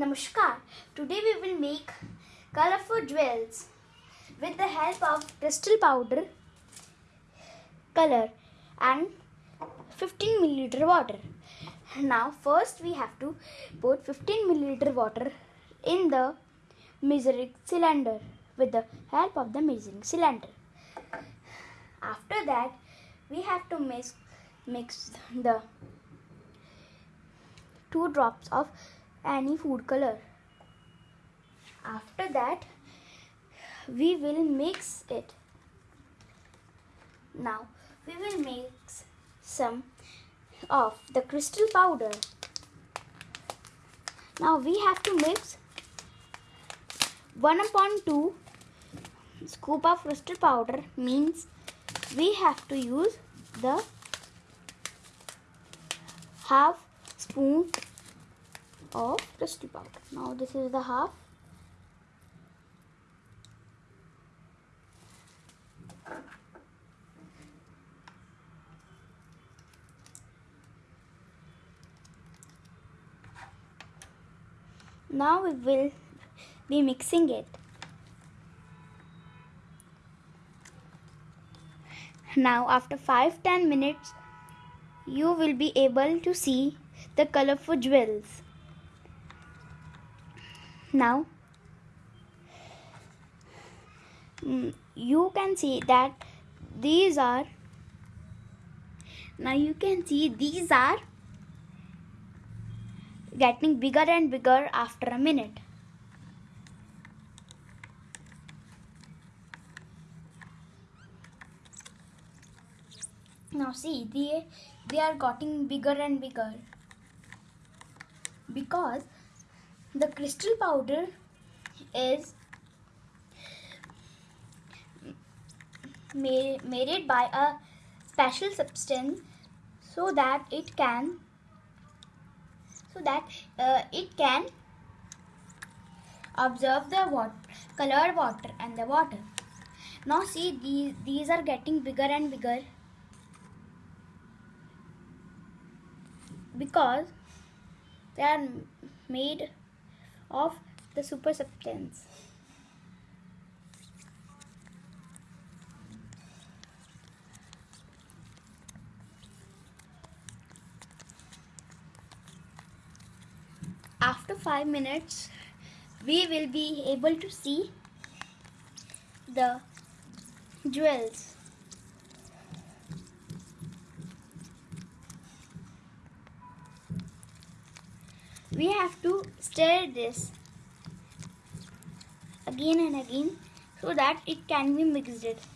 Namaskar. Today we will make colorful jewels with the help of crystal powder, color and 15 milliliter water. Now first we have to put 15 milliliter water in the measuring cylinder with the help of the measuring cylinder. After that we have to mix mix the two drops of any food color. After that, we will mix it. Now, we will mix some of the crystal powder. Now, we have to mix 1 upon 2 scoop of crystal powder means we have to use the half spoon of crystal powder. Now this is the half. Now we will be mixing it. Now after 5-10 minutes you will be able to see the colorful jewels. Now mm, you can see that these are now you can see these are getting bigger and bigger after a minute. Now see, they, they are getting bigger and bigger because the crystal powder is made, made by a special substance so that it can so that uh, it can observe the water, colored water and the water. Now see these, these are getting bigger and bigger because they are made of the super substance. After 5 minutes, we will be able to see the jewels. We have to stir this again and again so that it can be mixed